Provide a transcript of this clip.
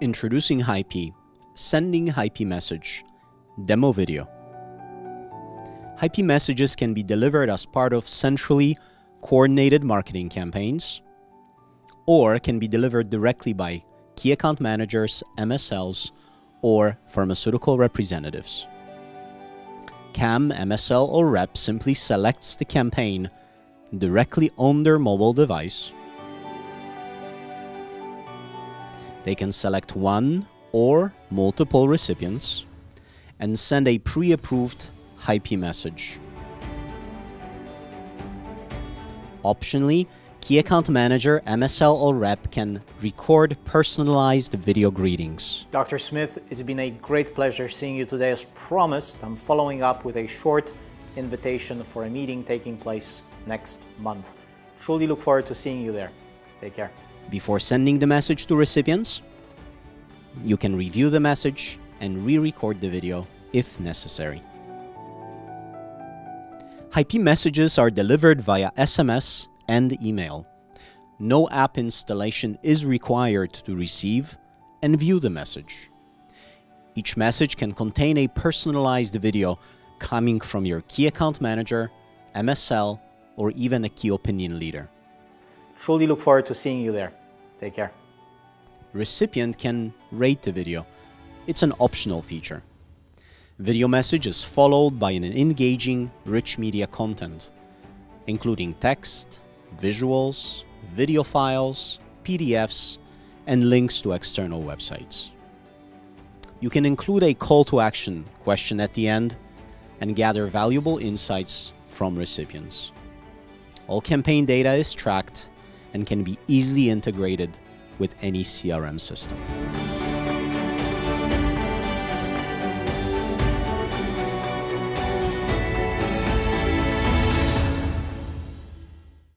Introducing Hype, Sending Hype Message, Demo Video. Hype messages can be delivered as part of centrally coordinated marketing campaigns, or can be delivered directly by key account managers, MSLs, or pharmaceutical representatives. KAM, MSL, or rep simply selects the campaign directly on their mobile device. They can select one or multiple recipients and send a pre-approved Hype message. Optionally, Key Account Manager, MSL or Rep can record personalized video greetings. Dr. Smith, it's been a great pleasure seeing you today. As promised, I'm following up with a short invitation for a meeting taking place next month. Truly look forward to seeing you there. Take care. Before sending the message to recipients, you can review the message and re-record the video if necessary. Hype messages are delivered via SMS and email. No app installation is required to receive and view the message. Each message can contain a personalized video coming from your key account manager, MSL, or even a key opinion leader. Truly look forward to seeing you there. Take care. Recipient can rate the video. It's an optional feature. Video message is followed by an engaging, rich media content, including text, visuals, video files, PDFs, and links to external websites. You can include a call to action question at the end and gather valuable insights from recipients. All campaign data is tracked and can be easily integrated with any CRM system.